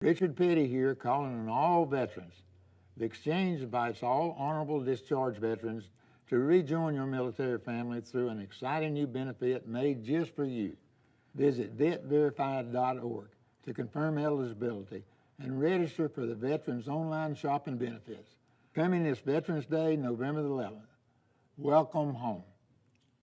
Richard Petty here calling on all veterans. The exchange invites all honorable discharge veterans to rejoin your military family through an exciting new benefit made just for you. Visit vetverify.org to confirm eligibility and register for the Veterans Online Shopping Benefits. Coming this Veterans Day, November the 11th. Welcome home.